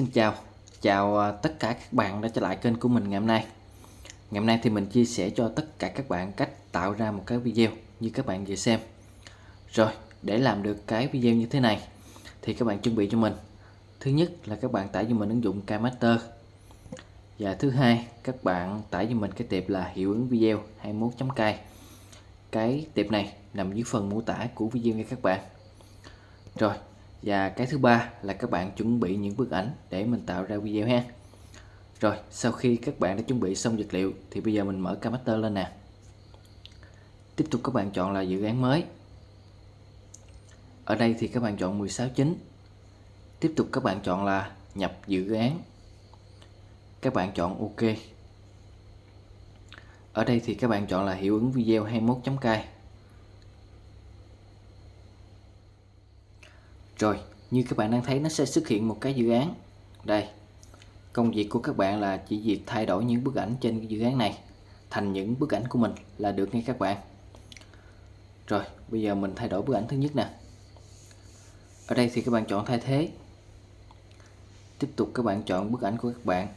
Xin chào, chào à, tất cả các bạn đã trở lại kênh của mình ngày hôm nay. Ngày hôm nay thì mình chia sẻ cho tất cả các bạn cách tạo ra một cái video như các bạn vừa xem. Rồi, để làm được cái video như thế này thì các bạn chuẩn bị cho mình. Thứ nhất là các bạn tải cho mình ứng dụng KMaster Và thứ hai, các bạn tải cho mình cái tiệp là hiệu ứng video 21.k Cái tiệp này nằm dưới phần mô tả của video nha các bạn. Rồi, và cái thứ ba là các bạn chuẩn bị những bức ảnh để mình tạo ra video ha. Rồi, sau khi các bạn đã chuẩn bị xong vật liệu, thì bây giờ mình mở camaster lên nè. Tiếp tục các bạn chọn là dự án mới. Ở đây thì các bạn chọn 16 chính tiếp tục các bạn chọn là nhập dự án. Các bạn chọn OK. Ở đây thì các bạn chọn là hiệu ứng video 21.k Rồi, như các bạn đang thấy nó sẽ xuất hiện một cái dự án. Đây. Công việc của các bạn là chỉ việc thay đổi những bức ảnh trên dự án này thành những bức ảnh của mình là được ngay các bạn. Rồi, bây giờ mình thay đổi bức ảnh thứ nhất nè. Ở đây thì các bạn chọn thay thế. Tiếp tục các bạn chọn bức ảnh của các bạn.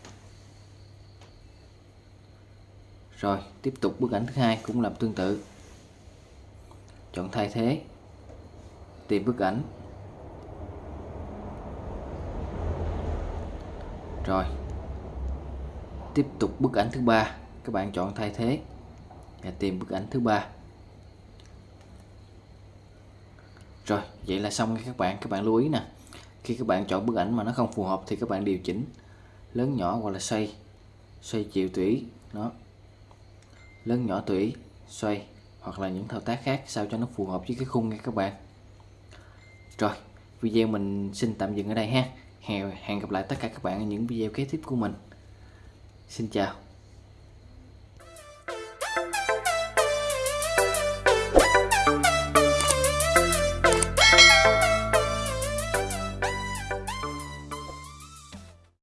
Rồi, tiếp tục bức ảnh thứ hai cũng làm tương tự. Chọn thay thế. Tìm bức ảnh rồi. Tiếp tục bức ảnh thứ ba. Các bạn chọn thay thế. Và tìm bức ảnh thứ ba. Rồi, vậy là xong các bạn. Các bạn lưu ý nè. Khi các bạn chọn bức ảnh mà nó không phù hợp thì các bạn điều chỉnh. Lớn nhỏ hoặc là xoay. Xoay chiều tùy nó lớn nhỏ tùy xoay. Hoặc là những thao tác khác sao cho nó phù hợp với cái khung nha các bạn. Rồi, video mình xin tạm dừng ở đây ha hẹn gặp lại tất cả các bạn ở những video kế tiếp của mình. Xin chào.